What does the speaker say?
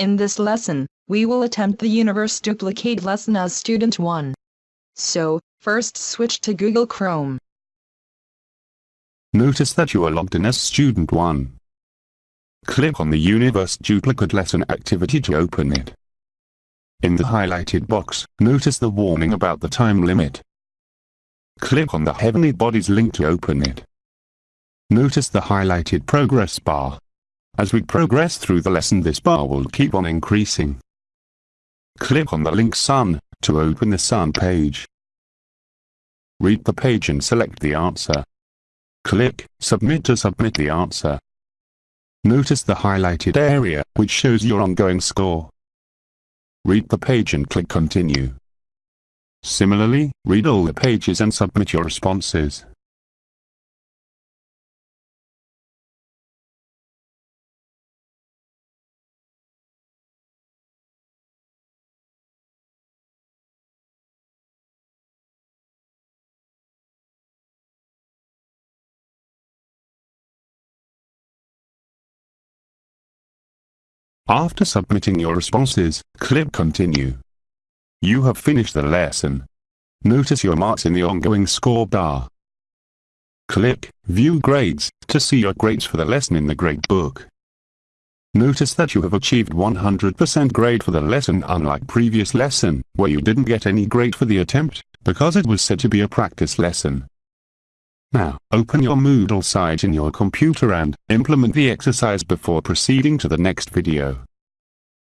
In this lesson, we will attempt the universe duplicate lesson as student 1. So, first switch to Google Chrome. Notice that you are logged in as student 1. Click on the universe duplicate lesson activity to open it. In the highlighted box, notice the warning about the time limit. Click on the Heavenly Bodies link to open it. Notice the highlighted progress bar. As we progress through the lesson this bar will keep on increasing. Click on the link Sun, to open the Sun page. Read the page and select the answer. Click Submit to submit the answer. Notice the highlighted area, which shows your ongoing score. Read the page and click Continue. Similarly, read all the pages and submit your responses. After submitting your responses, click Continue. You have finished the lesson. Notice your marks in the ongoing score bar. Click View Grades to see your grades for the lesson in the gradebook. Notice that you have achieved 100% grade for the lesson unlike previous lesson, where you didn't get any grade for the attempt, because it was said to be a practice lesson. Now, open your Moodle site in your computer and implement the exercise before proceeding to the next video.